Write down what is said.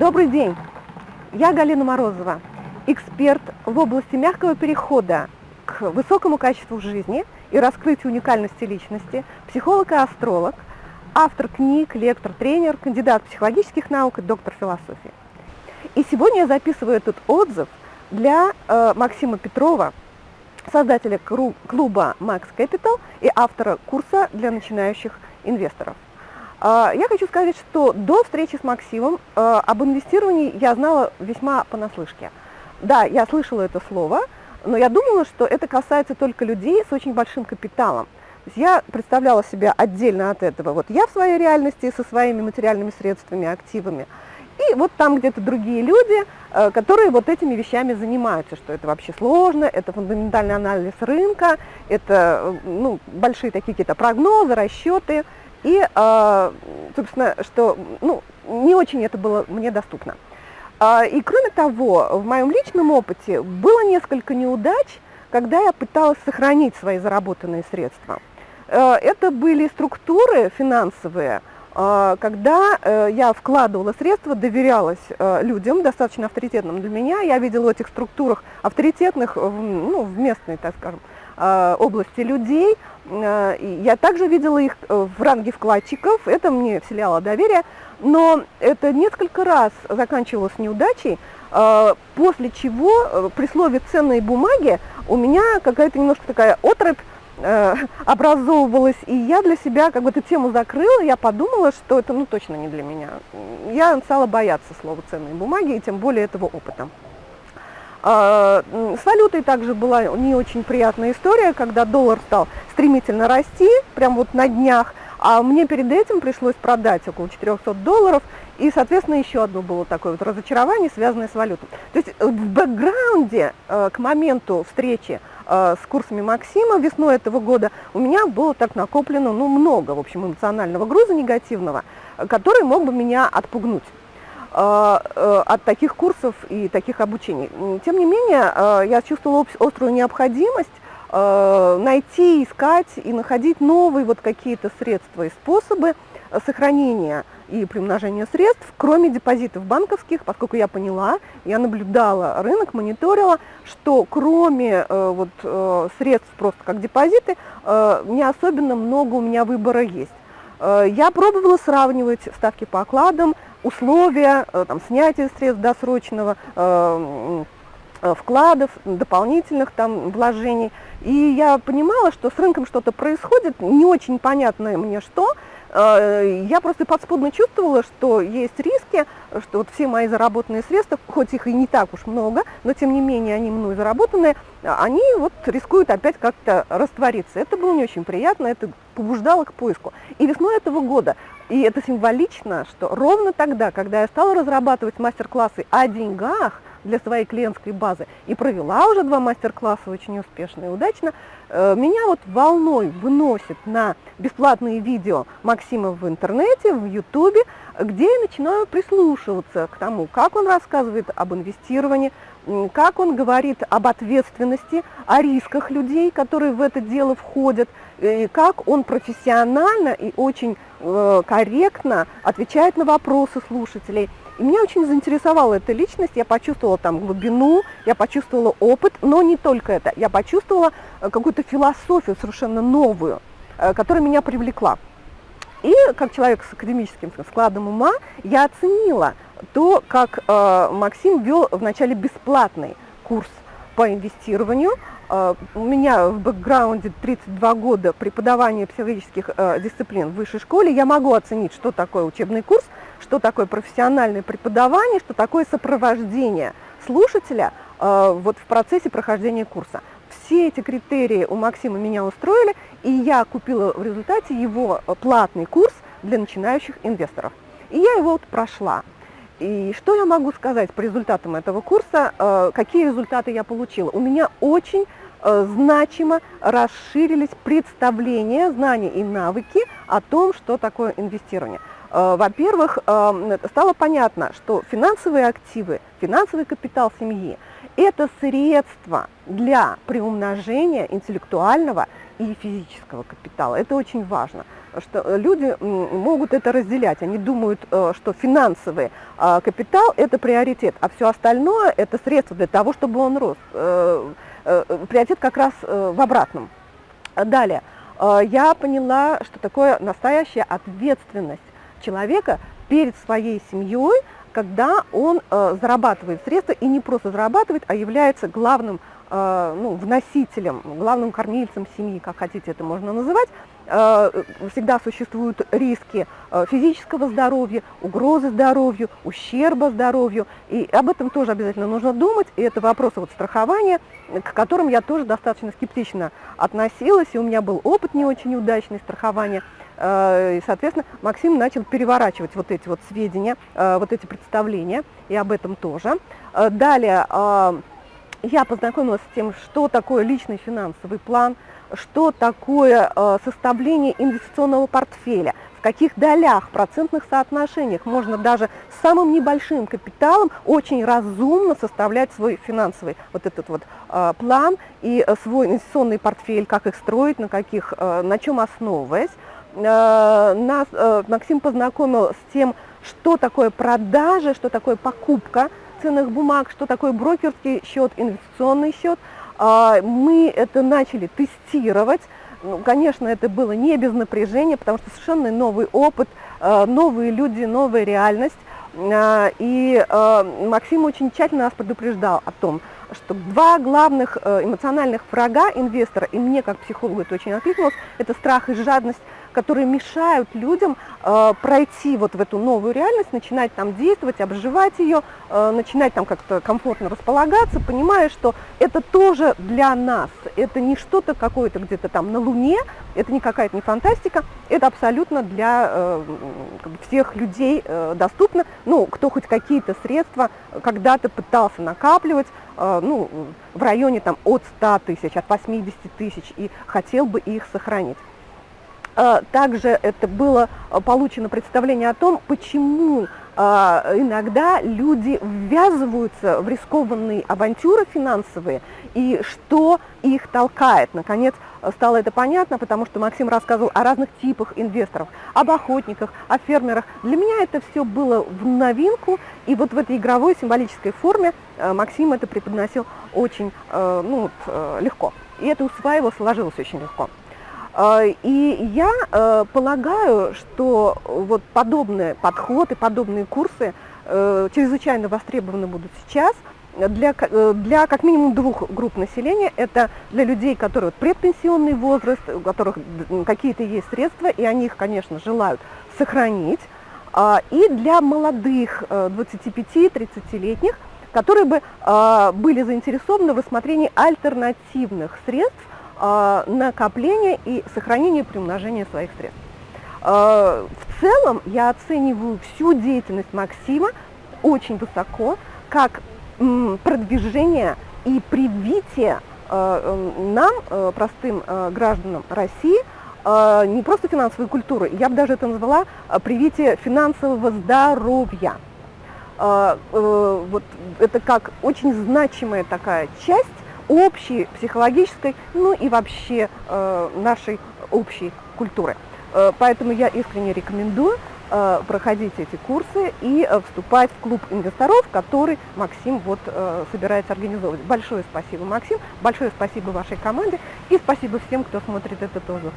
Добрый день! Я Галина Морозова, эксперт в области мягкого перехода к высокому качеству жизни и раскрытию уникальности личности, психолог и астролог, автор книг, лектор, тренер, кандидат психологических наук и доктор философии. И сегодня я записываю этот отзыв для э, Максима Петрова, создателя клуба Max Capital и автора курса для начинающих инвесторов. А, я хочу сказать, что до встречи с Максимом а, об инвестировании я знала весьма понаслышке. Да, я слышала это слово, но я думала, что это касается только людей с очень большим капиталом. Я представляла себя отдельно от этого. Вот я в своей реальности со своими материальными средствами, активами. И вот там где-то другие люди, а, которые вот этими вещами занимаются, что это вообще сложно, это фундаментальный анализ рынка, это ну, большие такие какие-то прогнозы, расчеты – и, а, собственно, что ну, не очень это было мне доступно. А, и кроме того, в моем личном опыте было несколько неудач, когда я пыталась сохранить свои заработанные средства. А, это были структуры финансовые, когда э, я вкладывала средства, доверялась э, людям, достаточно авторитетным для меня. Я видела в этих структурах авторитетных, ну, в местной, так скажем, области людей, Э, я также видела их э, в ранге вкладчиков, это мне вселяло доверие, но это несколько раз заканчивалось неудачей, э, после чего при слове «ценные бумаги» у меня какая-то немножко такая отрыв образовывалась, и я для себя как бы эту тему закрыла, я подумала, что это ну точно не для меня. Я стала бояться слова «ценные бумаги», и тем более этого опыта. А, с валютой также была не очень приятная история, когда доллар стал стремительно расти, прям вот на днях, а мне перед этим пришлось продать около 400 долларов, и, соответственно, еще одно было такое вот разочарование, связанное с валютой. То есть э, в бэкграунде э, к моменту встречи э, с курсами Максима весной этого года у меня было так накоплено, ну, много, в общем, эмоционального груза негативного, который мог бы меня отпугнуть. А, э, от таких курсов и таких обучений. Тем не менее, а, я чувствовала острую необходимость а, найти, искать и находить новые вот какие-то средства и способы сохранения и приумножения средств, кроме депозитов банковских, поскольку я поняла, я наблюдала рынок, мониторила, что кроме э, вот, э, средств просто как депозиты, не особенно много у меня выбора есть. Я пробовала сравнивать ставки по окладам, условия э, там, снятия средств досрочного, э, э, вкладов, дополнительных там вложений. И я понимала, что с рынком что-то происходит, не очень понятное мне что, я просто подспудно чувствовала, что есть риски, что вот все мои заработанные средства, хоть их и не так уж много, но тем не менее они мной заработанные, они вот рискуют опять как-то раствориться. Это было не очень приятно, это побуждало к поиску. И весной этого года, и это символично, что ровно тогда, когда я стала разрабатывать мастер-классы о деньгах, для своей клиентской базы и провела уже два мастер-класса очень успешно и удачно, э, меня вот волной выносит на бесплатные видео Максима в интернете, в ютубе, где я начинаю прислушиваться к тому, как он рассказывает об инвестировании, как он говорит об ответственности, о рисках людей, которые в это дело входят, и как он профессионально и очень э, корректно отвечает на вопросы слушателей. И меня очень заинтересовала эта личность, я почувствовала там глубину, я почувствовала опыт, но не только это, я почувствовала э, какую-то философию совершенно новую, э, которая меня привлекла. И как человек с академическим складом ума, я оценила то, как э, Максим вел вначале бесплатный курс по инвестированию. Э, у меня в бэкграунде 32 года преподавания психологических э, дисциплин в высшей школе. Я могу оценить, что такое учебный курс – что такое профессиональное преподавание, что такое сопровождение слушателя э, вот в процессе прохождения курса. Все эти критерии у Максима меня устроили, и я купила в результате его платный курс для начинающих инвесторов. И я его вот прошла. И что я могу сказать по результатам этого курса, э, какие результаты я получила? У меня очень э, значимо расширились представления, знания и навыки о том, что такое инвестирование. Э, во-первых, стало понятно, что финансовые активы, финансовый капитал семьи – это средство для приумножения интеллектуального и физического капитала. Это очень важно. Что люди могут это разделять. Они думают, что финансовый капитал – это приоритет, а все остальное – это средство для того, чтобы он рос. Приоритет как раз в обратном. Далее. Я поняла, что такое настоящая ответственность человека перед своей семьей, когда он э, зарабатывает средства и не просто зарабатывает, а является главным э, ну, вносителем, главным кормильцем семьи, как хотите это можно называть, э, всегда существуют риски э, физического здоровья, угрозы здоровью, ущерба здоровью, и об этом тоже обязательно нужно думать, и это вопросы вот страхования, к которым я тоже достаточно скептично относилась, и у меня был опыт не очень удачный страхования, Э, и, соответственно, Максим начал переворачивать вот эти вот сведения, э, вот эти представления, и об этом тоже. Э, далее я познакомилась с тем, что такое личный финансовый план, что такое составление инвестиционного портфеля, в каких долях, процентных соотношениях можно даже с самым небольшим капиталом очень разумно составлять свой финансовый вот этот вот план и свой инвестиционный портфель, как их строить, на, каких, на чем основываясь. Э, нас э, Максим познакомил с тем, что такое продажа, что такое покупка ценных бумаг, что такое брокерский счет, инвестиционный счет. А, мы это начали тестировать. Ну, конечно, это было не без напряжения, потому что совершенно новый опыт, э, новые люди, новая реальность. И Максим очень тщательно нас предупреждал о том, что два главных эмоциональных врага инвестора, и мне как психологу это очень откликнулось, это страх и жадность которые мешают людям э, пройти вот в эту новую реальность, начинать там действовать, обживать ее, э, начинать там как-то комфортно располагаться, понимая, что это тоже для нас, это не что-то какое-то где-то там на Луне, это не какая-то не фантастика, это абсолютно для э, всех людей э, доступно, ну, кто хоть какие-то средства когда-то пытался накапливать, э, ну, в районе там от 100 тысяч, от 80 тысяч, и хотел бы их сохранить. А, также это было а, получено представление о том, почему а, иногда люди ввязываются в рискованные авантюры финансовые и что их толкает. Наконец стало это понятно, потому что Максим рассказывал о разных типах инвесторов, об охотниках, о фермерах. Для меня это все было в новинку, и вот в этой игровой символической форме Максим это преподносил очень ну, легко. И это усваивалось, сложилось очень легко. А, и я э, полагаю, что вот подобные подходы, подобные курсы э, чрезвычайно востребованы будут сейчас для, э, для как минимум двух групп населения. Это для людей, которые предпенсионный возраст, у которых какие-то есть средства, и они их, конечно, желают сохранить. А, и для молодых 25-30-летних, которые бы а, были заинтересованы в рассмотрении альтернативных средств а, накопления и сохранения и приумножения своих средств. А, в целом я оцениваю всю деятельность Максима очень высоко, как продвижение и привитие а, нам, простым гражданам России, не просто финансовой культуры, я бы даже это назвала привитие финансового здоровья. Э, вот это как очень значимая такая часть общей психологической, ну и вообще э, нашей общей культуры. Э, поэтому я искренне рекомендую э, проходить эти курсы и вступать в клуб инвесторов, который Максим вот собирается организовывать. Большое спасибо, Максим, большое спасибо вашей команде и спасибо всем, кто смотрит этот отзыв.